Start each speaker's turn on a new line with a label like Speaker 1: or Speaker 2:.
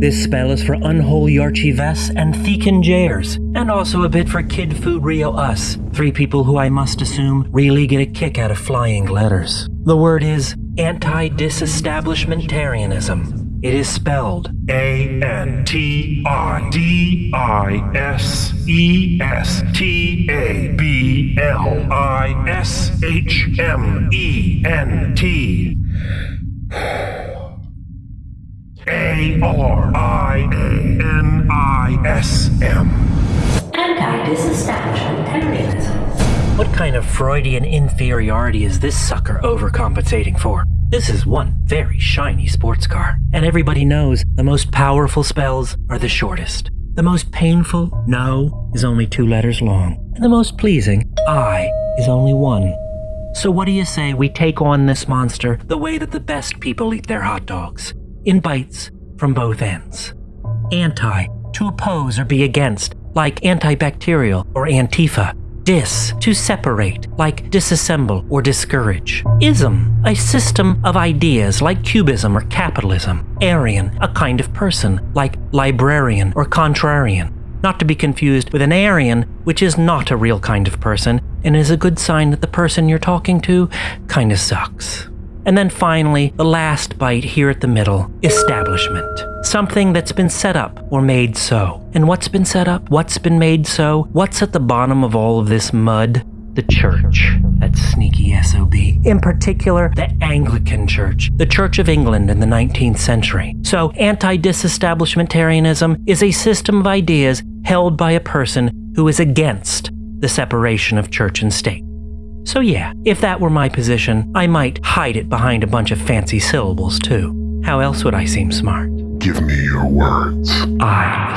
Speaker 1: This spell is for unholy Archives and Thekin Jairs, and also a bit for Kid Food Rio Us, three people who I must assume really get a kick out of flying letters. The word is anti-disestablishmentarianism. It is spelled
Speaker 2: A N T I D I S S T A B L I S H M N T A R I A N I S M.
Speaker 3: Anti-disestablishmentarianism.
Speaker 1: What kind of Freudian inferiority is this sucker overcompensating for? This is one very shiny sports car, and everybody knows the most powerful spells are the shortest. The most painful, no, is only two letters long, and the most pleasing, I, is only one. So what do you say we take on this monster the way that the best people eat their hot dogs? In bites from both ends. Anti, to oppose or be against, like antibacterial or antifa. Dis, to separate, like disassemble or discourage. Ism, a system of ideas like cubism or capitalism. Aryan, a kind of person, like librarian or contrarian. Not to be confused with an Aryan, which is not a real kind of person, and is a good sign that the person you're talking to kinda sucks. And then finally, the last bite here at the middle establishment. Something that's been set up or made so. And what's been set up? What's been made so? What's at the bottom of all of this mud? The church. That sneaky SOB. In particular, the Anglican Church, the Church of England in the 19th century. So, anti disestablishmentarianism is a system of ideas held by a person who is against the separation of church and state. So, yeah, if that were my position, I might hide it behind a bunch of fancy syllables, too. How else would I seem smart?
Speaker 2: Give me your words.
Speaker 1: I,